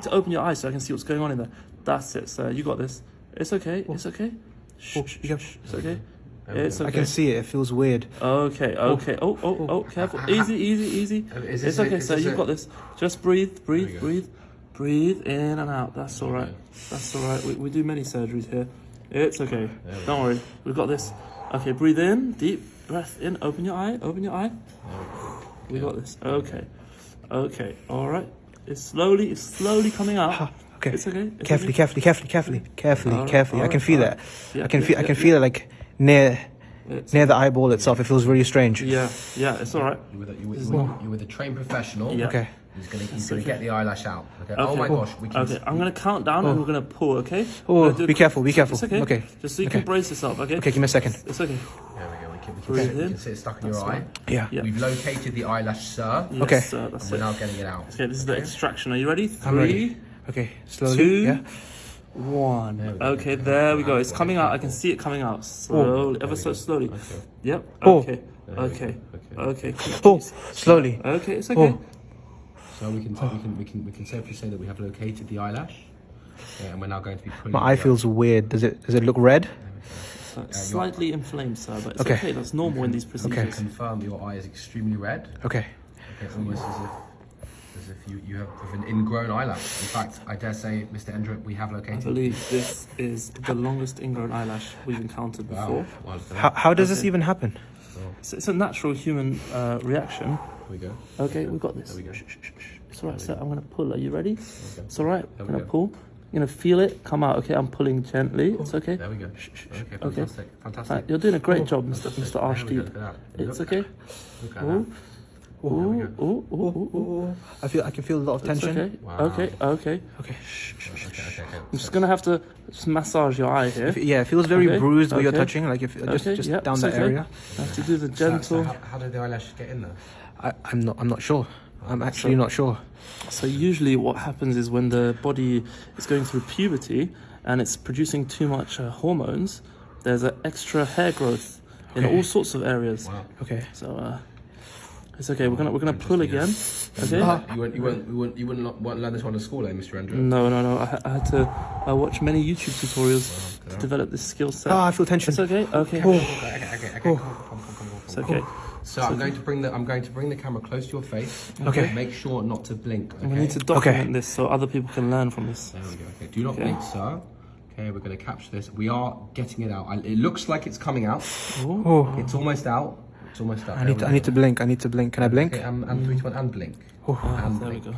need to open your eyes so I can see what's going on in there. That's it, sir. You got this. It's okay. Oh. It's okay. Shh, Oh, shh, yeah. shh. It's okay. It's go. I can see it. It feels weird. Okay, oh. okay. Oh, oh, oh, oh, careful. Easy, easy, easy. Is It's this it? okay, Is sir. this You've it? got this. Just breathe, breathe, breathe. Breathe in and out. That's all right. That's all right. We, we do many surgeries here. It's okay. Don't worry. We've got this. Okay, breathe in. Deep breath in. Open your eye. Open your eye. We got this. Okay. Okay. All right. It's slowly, it's slowly coming out. Ah, okay. It's okay. It's Carefully, okay. carefully, carefully, carefully, carefully, Alright, carefully. I can feel alright. that. Yeah, I can yeah, feel. I can yeah. feel it like near, It's- near the eyeball itself. It feels really strange. Yeah, yeah. It's all right. You with a, you with, This you not- with, a trained professional. Yeah. Okay. He's gonna he's gonna okay. get the eyelash out. Okay. Oh Okay. my gosh. We can. Okay, I'm gonna count down and we're gonna pull. Okay. Oh, We're gonna do a be careful, be careful. It's okay. Okay, Just so you okay. can brace yourself. Okay. Okay, give me a second. It's okay. There we go. We can, we can, see, we can see it stuck in That's your all eye. right. Yeah. Yeah. We've located the eyelash, sir. Yes, Okay. sir, that's And we're it. now getting it out. Okay, this is the extraction. Are you ready? I'm ready. Three, Okay, slowly. two, Yeah. one. There we go. Okay, there we go. It's coming out. I can see it coming out oh. slowly, ever so slowly. Okay. Yep. Oh. Okay. Okay. Okay. Oh, slowly. Okay, it's oh. okay. Oh. So we can, we can we can we can safely say that we have located the eyelash, yeah, and we're now going to be. My eye it out. feels weird. Does it? Does it look red? Uh, slightly inflamed, sir, but it's Okay. okay. That's normal in these procedures. can confirm your eye is extremely red. Okay. Okay, almost as if as if you, you have an ingrown eyelash. In fact, I dare say, Mr. Endrick, we have I located. believe this is the longest ingrown eyelash we've encountered before. Wow. Well, How, how does this even happen? It's, it's a natural human uh, reaction. Here we go. Okay, we've got this. There we go. Shh, shh, shh, shh. It's alright, sir. I'm gonna pull. Are you ready? Okay. It's alright. I'm gonna pull. You're gonna feel it come out. Okay, I'm pulling gently. It's okay. There we go. Shh, shh, shh. Okay, Okay. fantastic. Fantastic. Right, you're doing a great job, Mr. Mr. There Arshdeep. Look at that. It's Look- okay. Look at Ooh, ooh, ooh, ooh, ooh, ooh. I feel. I can feel a lot of It's tension. okay. Wow. Okay. Okay. Okay. Okay, okay, okay. I'm just gonna have to just massage your eye here. If- Yeah, it feels very Okay, bruised where you're touching, like if just Okay, just yep, down it's that okay. area. I have to do the So- so gentle. how, how did the eyelash get in there? I, I'm not. I'm not sure. I'm actually not sure. So usually what happens is when the body is going through puberty and it's producing too much uh, hormones, there's an extra hair growth in all sorts of areas. Wow. Okay. So uh, it's okay. We're gonna we're gonna pull again. Okay. Ah. You wouldn't, you wouldn't, you wouldn't, you wouldn't, lo- wouldn't learn this one at school, eh, Mr. Endrick? No, no, no. I, I had to uh, watch many YouTube tutorials Okay. to develop this skill set. Ah, I feel tension. It's okay. Okay. Oh. Okay, okay, okay, okay. Come, come, come, come, come, It's come. okay. So I'm going to bring the I'm going to bring the camera close to your face. Okay. Make sure not to blink. Okay. We need to document this so other people can learn from this. There we go. Okay. Do not Okay. blink, sir. Okay, we're going to capture this. We are getting it out. I, it looks like it's coming out. Ooh. Oh, It's almost out. It's almost out. I need. To, I need to blink. I need to blink. Can I blink? Okay, and, and three, two, one, and blink. Oh. And there we go.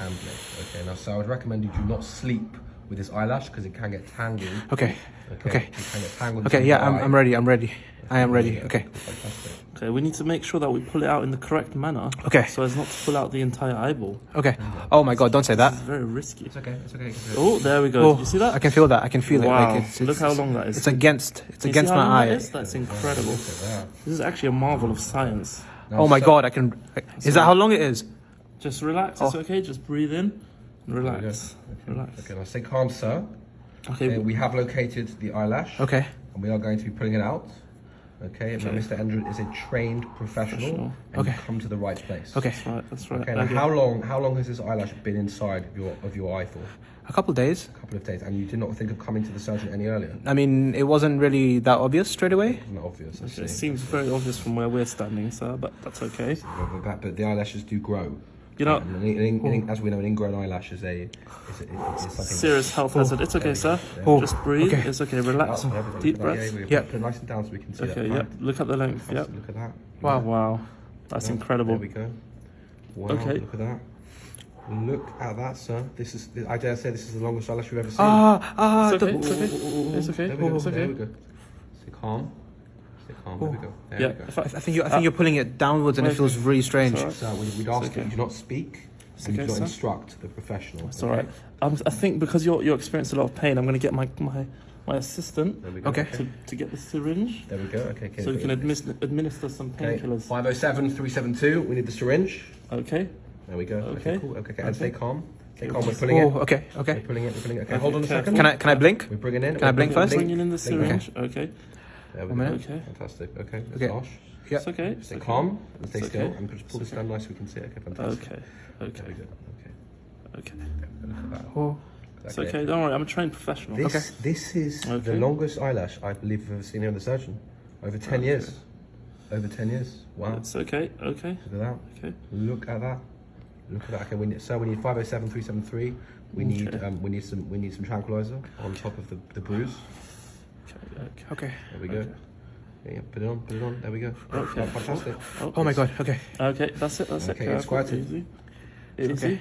And blink. Okay. Now, so I would recommend you do not sleep with this eyelash because it can get tangled. Okay. Okay. Okay. It can get tangled. Okay. Yeah, I'm. I'm ready. I'm ready. I am ready. Okay. Fantastic. Okay, we need to make sure that we pull it out in the correct manner. Okay. So as not to pull out the entire eyeball. Okay. Oh my God! Don't say that. It's very risky. It's okay. It's okay. Oh, there we go. Oh, you see that? I can feel that. I can feel it. Wow. Like it's, it's, Look how long that is. It's against. It's You against see how my that eye. is? That's incredible. That. This is actually a marvel of science. Now, Oh my so- God! I can. Is that how long it is? Just relax. It's Oh. okay. Just breathe in we go. relax. Relax. Okay, now stay calm, sir. Okay. Okay, we have located the eyelash. Okay. And we are going to be pulling it out. Okay, now Mr. Andrew is a trained professional. Professional. And Okay. come to the right place. Okay. That's right. That's right. Okay, now Okay. how long how long has this eyelash been inside of your of your eye for? A couple of days. A couple of days. And you did not think of coming to the surgeon any earlier? I mean, it wasn't really that obvious straight away. It's not obvious, It seems very obvious from where we're standing, sir, but that's okay. But, but, but the eyelashes do grow. You know, And an- an- an- as we know, an ingrown eyelash is a is, a, is something serious health hazard. It's okay, sir. Oh, Just breathe. okay. It's okay. Relax. Oh. Deep Yeah, breaths. Yeah, yeah, Yep. Put it nice and down so we can see Okay. that. Yep. Look at the length. Yep. Look at that. Wow. Wow. That's Yeah, incredible. There we go. Wow, Okay. Look at that. Look at that, sir. This is, I dare say, this is the longest eyelash we've ever seen. Ah, ah. It's okay. the- It's okay. It's okay. There we go. It's There we okay. go. Stay calm. Stay. There we go. There Yeah. we go. I- I think you. I think you're pulling it downwards, and it feels really strange. It's all right. So we'd, we'd ask okay. that you do not speak It's and you okay, do not instruct the professional. It's all right. Um, I think because you're you're experiencing a lot of pain, I'm going to get my my my assistant There we go. Okay. to, to get the syringe There we go. Okay. okay so we can okay. administer administer some painkillers. 507 372. We need the syringe. Okay. There we go. Okay. Okay. cool. Okay. okay. And Okay. stay calm. Stay Okay, calm. We're just- pulling it. Oh, okay, We're okay. pulling it. We're pulling it. Okay. Okay, Hold on a careful. second. Can I can I blink? We're bringing in. Can I we're blink first? Bringing in the Blink now. syringe. Okay. There we One go. minute. Okay. Fantastic. Okay. Okay. Gosh. Yeah. It's okay. Stay It's okay. calm and stay It's still okay. and just pull It's this down nice so we can see it. Okay, fantastic. Okay. There Okay. we go. Okay. Look at that. Oh. It's okay. Don't worry. I'm a trained professional. This, Okay. this is the Okay. longest eyelash I believe I've ever seen here in the surgeon. Over 10 years. Over 10 years. Wow. It's okay. Okay. Look at that. Okay. Look at that. Look at that. Okay, we need, so we need 507 373. We need Okay. um, we need some we need some tranquilizer on top of the, the bruise. Okay. Okay. Okay. There we go. Yeah, yeah, put it on, put it on. There we go. Okay. Oh, fantastic. Oh, oh my god. Okay. Okay. That's it. That's Okay, it. it's Careful, quite a- easy. Easy.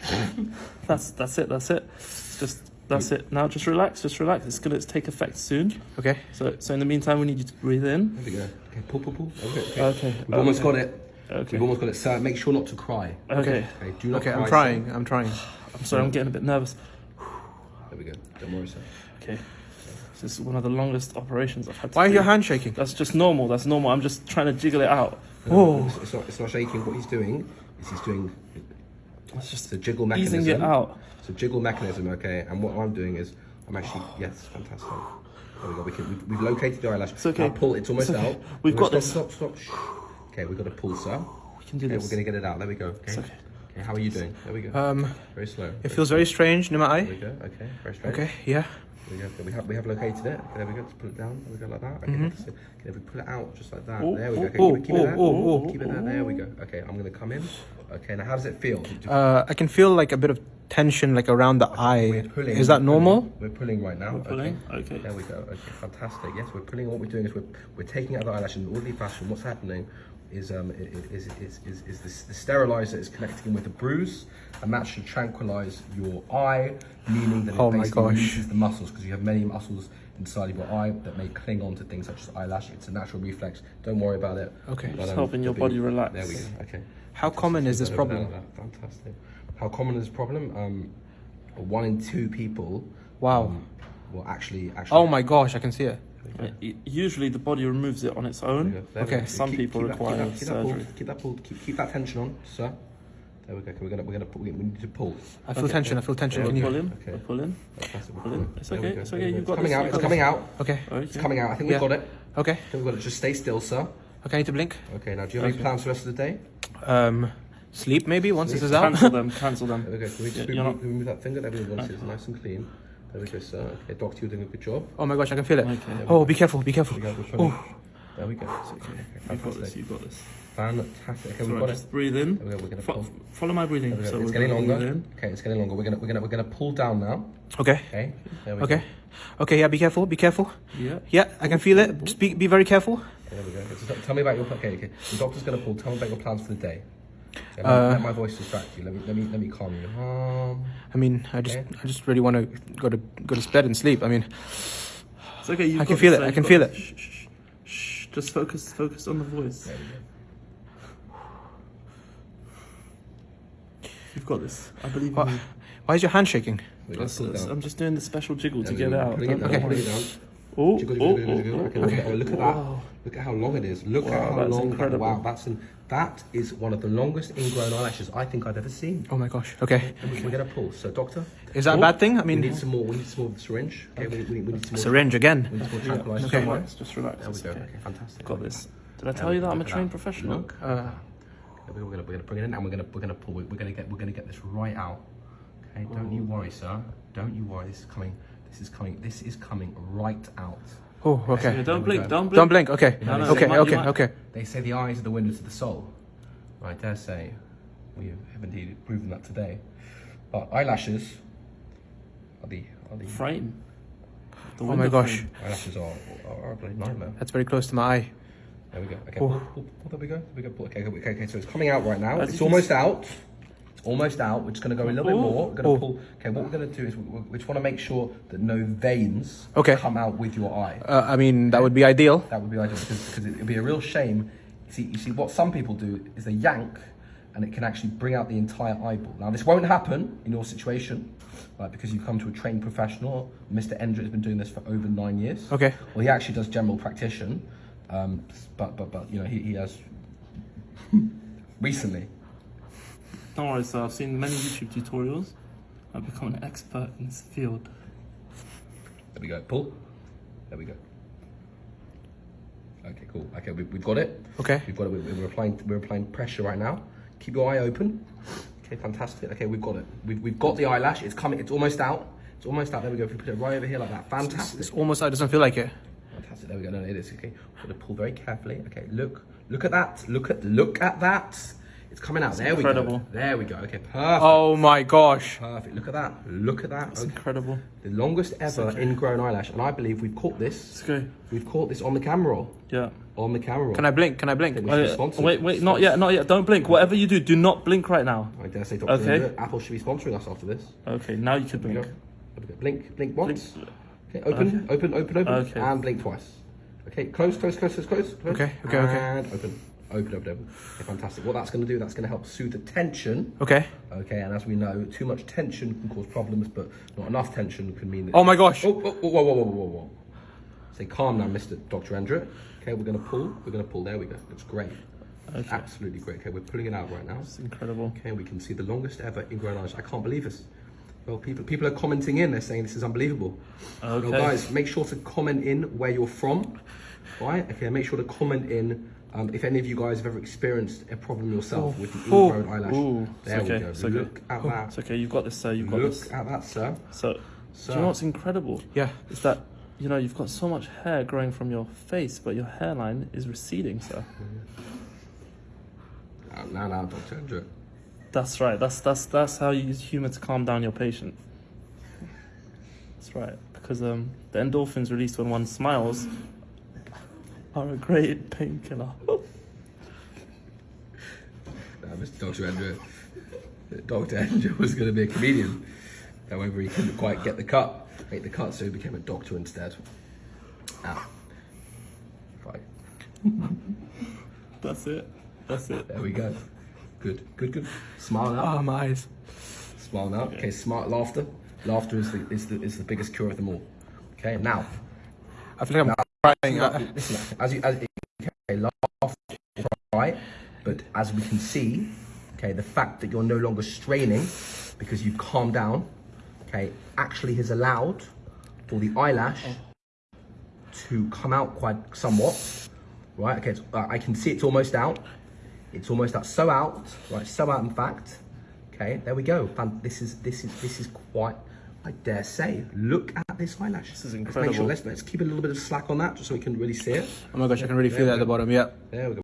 that's that's it. That's it. Just that's it. Now just relax. Just relax. It's gonna take effect soon. Okay. So so in the meantime, we need you to breathe in. There we go. Okay, pull, pull, pull. Okay, okay. Okay. We've almost got it. Okay. We've almost got it. So make sure not to cry. Okay. Okay, do not Okay. cry. I'm sir. trying. I'm trying. I'm sorry. I'm getting a bit nervous. There we go. Don't worry, sir. Okay. This is one of the longest operations I've had. To Why is do. your hand shaking? That's just normal. That's normal. I'm just trying to jiggle it out. Whoa. It's, it's not, it's not shaking. What he's doing is he's doing It's it's just a jiggle mechanism. easing it out. It's a jiggle mechanism, okay? And what I'm doing is I'm actually, yes, fantastic. There we go. We can, we've, we've located the eyelash. It's okay. Now pull. It's almost It's okay. out. We've No, got stop, this. Stop, stop, Shh. Okay, we've got to pull, sir. We can do Okay, this. we're going to get it out. There we go. Okay. It's okay. Okay, how are you doing? There we go. Um. very slow. It feels very strange in my There we go. Okay, very straight. Okay. Yeah. There we go. We have we have located it. Okay, there we go. Just pull it down. There we go, like that. Okay, Mhm. that's okay if we pull it out just like that. Oh, there we go. Okay, oh, keep it, keep it oh, there. oh, oh. Keep it there. There we go. Okay, I'm gonna come in. Okay, now how does it feel? Uh, I can feel like a bit of tension, like around the eye. We're pulling. Is that we're pulling. normal? We're pulling right now. We're pulling? Okay. Okay. There we go. Okay, fantastic. Yes, we're pulling. What we're doing is we're, we're taking out the eyelash in an orderly fashion. What's happening is um i- i- is is is, is this, the sterilizer is connecting with the bruise, and that should tranquilize your eye, meaning that it Oh basically gosh. releases the muscles because you have many muscles inside of your eye that may cling on to things such as eyelash. It's a natural reflex. Don't worry about it. Okay. But, Just um, helping your the body big- relax. There we go. Okay. How common is this problem? Fantastic. How common is this problem? Um, one in two people. Wow. Um, will actually actually. Oh my gosh, I can see it. Uh, y- Usually the body removes it on its own. There Okay. go. Some people that- require that, keep that pulled, surgery. Keep that pulled. Keep, keep that tension on, sir. There we go. Okay, we're gonna we're gonna pull, we need to pull. I feel Okay. tension. I feel tension. We're Can you? pulling. Okay. We're pulling. Pull in. pulling. It's okay, it's okay, you've got coming this, out. you've It's coming out. Okay. Okay. It's coming out. I think Yeah. we've got it. Okay. I think we've got it. Just stay still, sir. Okay. I need to blink. Okay. Now, do you have any plans for the rest of the day? Um, sleep maybe once this is out. Cancel them. Cancel them. Okay. Can we Yeah, just you're remove, not- that finger? There we go. Once it's nice and clean. There we go, sir. Okay, doctor, you're doing a good job. Oh my gosh, I can feel it. Okay. Oh, be careful. Be careful. There we go. Oh. There we go. It's okay. okay, You've got this. You've got this. Fantastic. Okay, we've Sorry, got it. breathe in. There we go. We're gonna Fo- pull. follow my breathing. We. So it's getting longer. in. Okay, it's getting longer. We're gonna we're gonna we're gonna pull down now. Okay. Okay. There we Okay. go. Okay. Yeah. Be careful. Be careful. Yeah. Yeah, I can feel it. Just be be very careful. There we go. So tell me about your okay. Okay. The doctor's gonna pull. Tell me about your plans for the day. Okay, let, Uh, let my voice distract you. Let me let me let me calm you. Um, I mean, I just Okay. I just really want to go to go to bed and sleep. I mean, It's okay. You've I can feel it, I can feel it. Shh, shh, shh. Shh. Just focus. Focus on the voice. there. You've got this. I believe in What? you. why is your hand shaking? We got That's- pull it that's- down. I'm just doing the special jiggle There to get it out. Pulling it Don't down. worry. Pulling it. Oh, Jiggle, oh, jiggle, jiggle, jiggle. oh, Okay, oh, look at, oh, look at Wow. That. Look at how long it is. Look Wow, at how that's long. incredible. Wow, that's an, that is one of the longest ingrown eyelashes I think I've ever seen. Oh my gosh. Okay. And we- we're gonna pull. So, doctor, Is that a Oh, bad thing? I mean, we need some more. We need some more of the syringe. Okay, we, we, we need some more. syringe again. We need some more Yeah, tranquilizer. just Okay. relax. Just relax. There we go. okay. Okay, fantastic. Got this. Did I tell we you that I'm a trained that. professional? Look. Uh, Okay, We're gonna we're gonna bring it in and we're gonna we're gonna pull. We're gonna get we're gonna get this right out. Okay, don't you worry, sir. Don't you worry. This is coming. This is coming. This is coming right out. Oh, Yeah, okay. don't blink. Don't blink. Don't blink. Okay. No, no, Okay. you might- Okay. might- Okay. They say the eyes are the windows to the soul. I dare say we have indeed proven that today. But eyelashes are the are the Frame. The Oh my gosh. frame. eyelashes are, are, are a bloody nightmare. That's very close to my eye. There we go. Okay, Oh. pull, pull, pull, there we go. There we go. Pull. Okay, okay, okay. So it's coming out right now. As It's you can almost out. Almost out. We're just going to go a little bit Oh. more. We're going to pull. Okay, what we're going to do is we, we- we just want to make sure that no veins Okay. come out with your eye. Uh, I mean, that would be ideal. That would be ideal because, because it would be a real shame. You see, you see, what some people do is they yank, and it can actually bring out the entire eyeball. Now, this won't happen in your situation, right? Because you've come to a trained professional. Mr. Endra has been doing this for over nine years. Okay. Well, he actually does general practitioner, um, but but but you know he, he has recently. Don't worry, sir. I've seen many YouTube tutorials. I've become an expert in this field. There we go. Pull. There we go. Okay, cool. Okay, we, we've got it. Okay. We've got it. We're, we're applying. We're applying pressure right now. Keep your eye open. Okay, fantastic. Okay, we've got it. We've, we've got the eyelash. It's coming. It's almost out. It's almost out. There we go. If we put it right over here like that. Fantastic. It's almost. Out. It doesn't feel like it. Fantastic. There we go. No, it is. Okay. We're gonna pull very carefully. Okay. Look. Look at that. Look at. Look at that. It's coming out. there we go. There we go. Okay. Perfect. Oh my gosh. Perfect. Look at that. Look at that. It's Okay. incredible. The longest ever ingrown eyelash, and I believe we've caught this. It's. We've caught this on the camera roll. Yeah. On the camera roll. Can I blink? Can I blink? Okay, we should yeah. sponsor Wait, it. wait, not yet, not yet. Don't blink. Whatever you do, do not blink right now. I dare say, Dr. Okay. Apple should be sponsoring us after this. Okay, now you can blink. go. There we go. Blink, blink once. Blink. Okay, open, open, open, open, Okay. and blink twice. Okay, close, close, close, close, close. close. Okay, okay, okay. And open, open, open. Okay, fantastic. What that's going to do, that's going to help soothe the tension. Okay. Okay, and as we know, too much tension can cause problems, but not enough tension can mean that. Oh my gosh. Oh, oh, oh, whoa, whoa, whoa, whoa, whoa. Say calm now, Mr. Dr. Andrew. Okay, we're going to pull. We're going to pull. There we go. Looks great. Okay. Absolutely great. Okay, we're pulling it out right now. It's incredible. Okay, we can see the longest ever ingrown eyelash. I can't believe this. Well, people people are commenting in. They're saying this is unbelievable. Okay. Well, guys, make sure to comment in where you're from. Right? Okay, make sure to comment in um, if any of you guys have ever experienced a problem yourself with the Oh, ingrown eyelash. ooh, there okay, we go. okay. Look at Oh, that. It's okay. You've got this, sir. You've got Look this. at that, sir. So, do you know what's incredible? Yeah. Is that you know you've got so much hair growing from your face, but your hairline is receding, sir. Uh, now, now, Dr. Andrew. That's right. That's that's that's how you use humor to calm down your patient. That's right. Because um, the endorphins released when one smiles are a great painkiller. Uh, Mr. Dr. Andrew. Dr. Andrew was going to be a comedian. However, he couldn't quite get the cut, make the cut, so he became a doctor instead. Ah. Right. That's it. That's it. There we go. Good, good, good. Smile now. Oh my eyes. Smile now. Okay, smart laughter. Laughter is the, is the is the biggest cure of them all. Okay, now. I feel like I'm crying. I- as you as okay, laugh right, but as we can see, okay, the fact that you're no longer straining because you've calmed down, okay, actually has allowed for the eyelash to come out quite somewhat, right? Okay, it's, uh, I can see it's almost out. It's almost out, so out, right? So out, in fact. Okay, there we go. This is this is this is quite. I dare say, look at this eyelash. This is Let's make incredible. sure. Let's let's keep a little bit of slack on that, just so we can really see it. oh my gosh, I can really feel that at the bottom. Yeah. There we go.